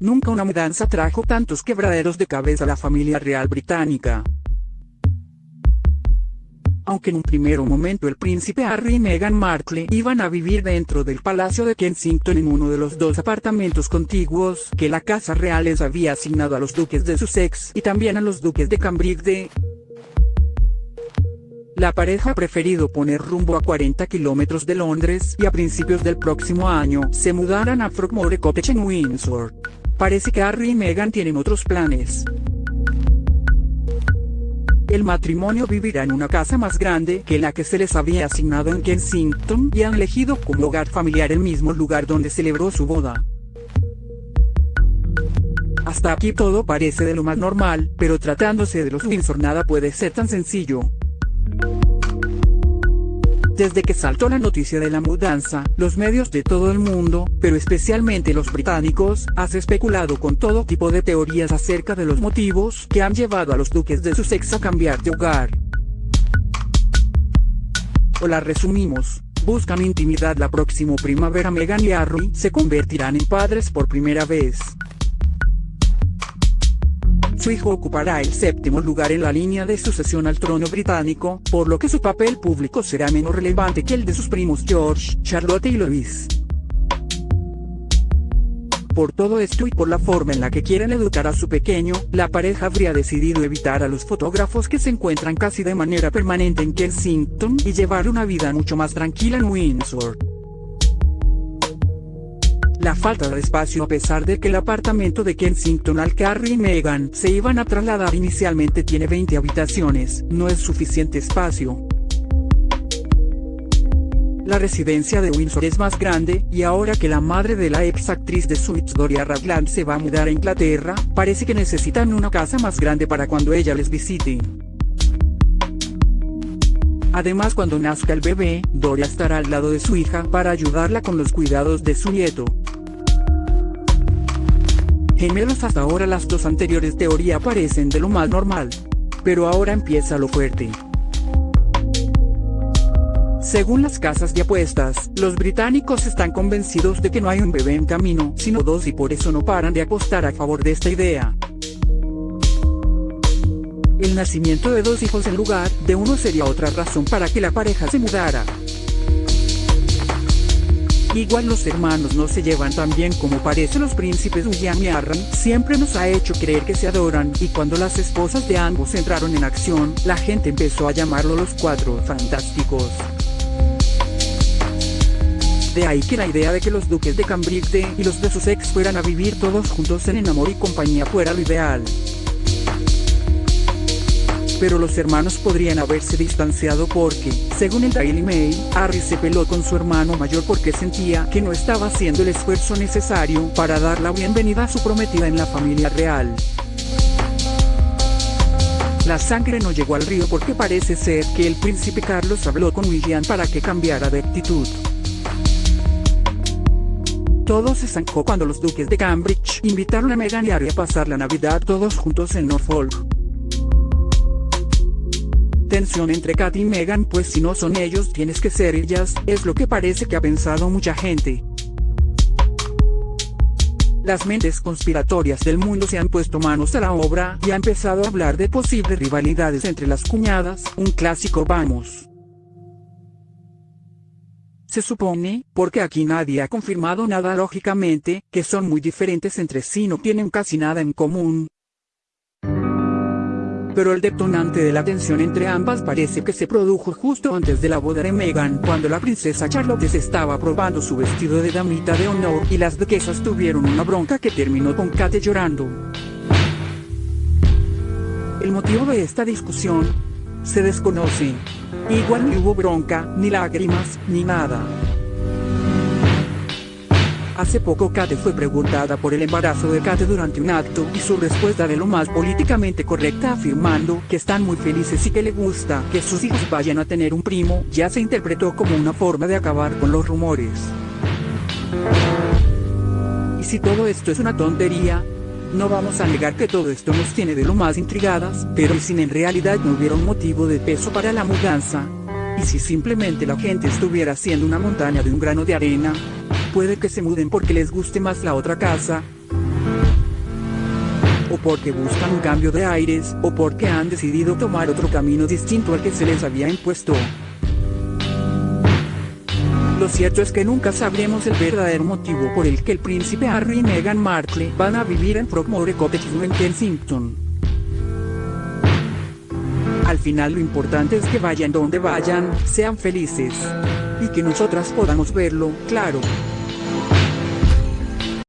Nunca una mudanza trajo tantos quebraderos de cabeza a la familia real británica. Aunque en un primer momento el príncipe Harry y Meghan Markle iban a vivir dentro del Palacio de Kensington en uno de los dos apartamentos contiguos que la Casa Real les había asignado a los duques de Sussex y también a los duques de Cambridge la pareja ha preferido poner rumbo a 40 kilómetros de Londres y a principios del próximo año se mudarán a Frogmore Cottage en Windsor. Parece que Harry y Meghan tienen otros planes. El matrimonio vivirá en una casa más grande que la que se les había asignado en Kensington y han elegido como hogar familiar el mismo lugar donde celebró su boda. Hasta aquí todo parece de lo más normal, pero tratándose de los Windsor nada puede ser tan sencillo. Desde que saltó la noticia de la mudanza, los medios de todo el mundo, pero especialmente los británicos, han especulado con todo tipo de teorías acerca de los motivos que han llevado a los duques de Sussex a cambiar de hogar. O la resumimos, buscan intimidad la próxima primavera Meghan y Harry se convertirán en padres por primera vez. Su hijo ocupará el séptimo lugar en la línea de sucesión al trono británico, por lo que su papel público será menos relevante que el de sus primos George, Charlotte y Louis. Por todo esto y por la forma en la que quieren educar a su pequeño, la pareja habría decidido evitar a los fotógrafos que se encuentran casi de manera permanente en Kensington y llevar una vida mucho más tranquila en Windsor. La falta de espacio a pesar de que el apartamento de Kensington al que Harry y Meghan se iban a trasladar inicialmente tiene 20 habitaciones, no es suficiente espacio. La residencia de Windsor es más grande, y ahora que la madre de la ex actriz de Suits Doria Ragland se va a mudar a Inglaterra, parece que necesitan una casa más grande para cuando ella les visite. Además cuando nazca el bebé, Doria estará al lado de su hija para ayudarla con los cuidados de su nieto. Gemelos hasta ahora las dos anteriores teorías parecen de lo más normal. Pero ahora empieza lo fuerte. Según las casas de apuestas, los británicos están convencidos de que no hay un bebé en camino, sino dos y por eso no paran de apostar a favor de esta idea. El nacimiento de dos hijos en lugar de uno sería otra razón para que la pareja se mudara. Igual los hermanos no se llevan tan bien como parecen los príncipes William y Harry, siempre nos ha hecho creer que se adoran, y cuando las esposas de ambos entraron en acción, la gente empezó a llamarlo los cuatro fantásticos. De ahí que la idea de que los duques de Cambridge y los de Sussex fueran a vivir todos juntos en amor y compañía fuera lo ideal pero los hermanos podrían haberse distanciado porque, según el Daily Mail, Harry se peló con su hermano mayor porque sentía que no estaba haciendo el esfuerzo necesario para dar la bienvenida a su prometida en la familia real. La sangre no llegó al río porque parece ser que el príncipe Carlos habló con William para que cambiara de actitud. Todo se zancó cuando los duques de Cambridge invitaron a Meghan y Harry a pasar la Navidad todos juntos en Norfolk tensión entre Kat y Megan pues si no son ellos tienes que ser ellas, es lo que parece que ha pensado mucha gente. Las mentes conspiratorias del mundo se han puesto manos a la obra y ha empezado a hablar de posibles rivalidades entre las cuñadas, un clásico vamos. Se supone, porque aquí nadie ha confirmado nada lógicamente, que son muy diferentes entre sí no tienen casi nada en común, pero el detonante de la tensión entre ambas parece que se produjo justo antes de la boda de Meghan, cuando la princesa Charlotte se estaba probando su vestido de damita de honor y las duquesas tuvieron una bronca que terminó con Kate llorando. El motivo de esta discusión se desconoce. Igual ni hubo bronca, ni lágrimas, ni nada. Hace poco Kate fue preguntada por el embarazo de Kate durante un acto y su respuesta de lo más políticamente correcta afirmando que están muy felices y que le gusta que sus hijos vayan a tener un primo ya se interpretó como una forma de acabar con los rumores. Y si todo esto es una tontería, no vamos a negar que todo esto nos tiene de lo más intrigadas, pero si en realidad no hubiera un motivo de peso para la mudanza, y si simplemente la gente estuviera haciendo una montaña de un grano de arena, puede que se muden porque les guste más la otra casa. o porque buscan un cambio de aires, o porque han decidido tomar otro camino distinto al que se les había impuesto. Lo cierto es que nunca sabremos el verdadero motivo por el que el príncipe Harry y Meghan Markle van a vivir en Frogmore Cottage en Kensington. Al final lo importante es que vayan donde vayan, sean felices. Y que nosotras podamos verlo, claro.